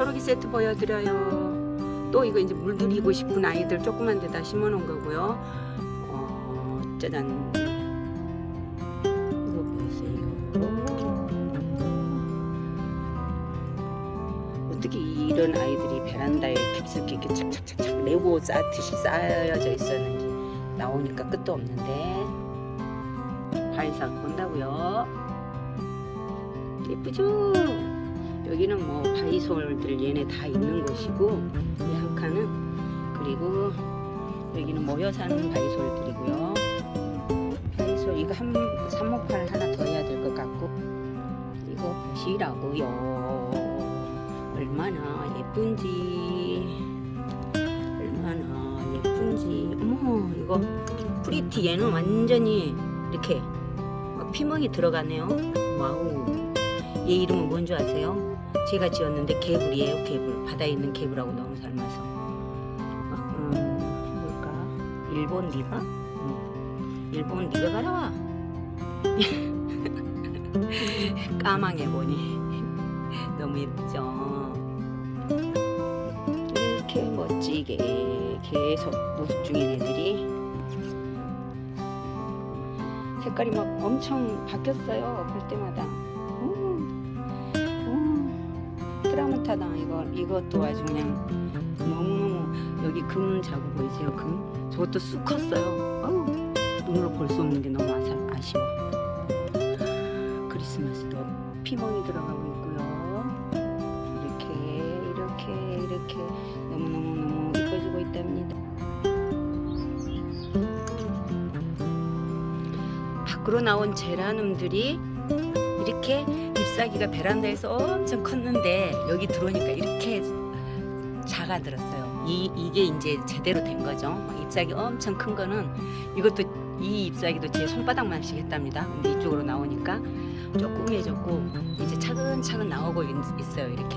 초록이 세트 보여드려요. 또 이거 이제 물들이고 싶은 아이들 조그만 데다 심어놓은 거고요. 어, 짜잔. 이거 보세요. 어떻게 이런 아이들이 베란다에 깊숙이 이렇게 착착착착 레고 쌓듯이 쌓여져 있었는지 나오니까 끝도 없는데 과일사 본다고요. 예쁘죠? 여기는 뭐 바위솔들 얘네 다 있는 곳이고 이 한 칸은 그리고 여기는 모여 사는 바위솔들이고요. 바위솔 이거 한 삽목판 하나 더 해야 될 것 같고 이거 보시라고요. 얼마나 예쁜지 얼마나 예쁜지 어머 이거 pretty 얘는 완전히 이렇게 막 피멍이 들어가네요. 와우. 얘 이름은 뭔지 아세요? 제가 지었는데 개불이에요 개불 바다에 있는 개불하고 너무 닮아서. 어, 음, 뭘까? 일본 리바? 음, 일본 리바 가라와. 까망해 보니. 너무 예쁘죠? 이렇게 멋지게 계속 모습 중인 애들이. 색깔이 막 엄청 바뀌었어요 볼 때마다 트라우마타다. 이거 이것도 아주 그냥 너무너무 여기 금 자국 보이세요 금? 저것도 쑥 컸어요. 아우 눈으로 볼 수 없는 게 너무 아사, 아쉬워. 크리스마스도 피멍이 들어가고 있고요. 이렇게 이렇게 이렇게 너무너무너무 이뻐지고 있답니다. 밖으로 나온 제라늄들이 이렇게 잎사귀가 베란다에서 엄청 컸는데 여기 들어오니까 이렇게 작아들었어요. 이, 이게 이제 제대로 된 거죠. 잎사귀 엄청 큰 거는 이것도 이 잎사귀도 제 손바닥만씩 했답니다. 이쪽으로 나오니까 조그매졌고 이제 차근차근 나오고 있, 있어요. 이렇게.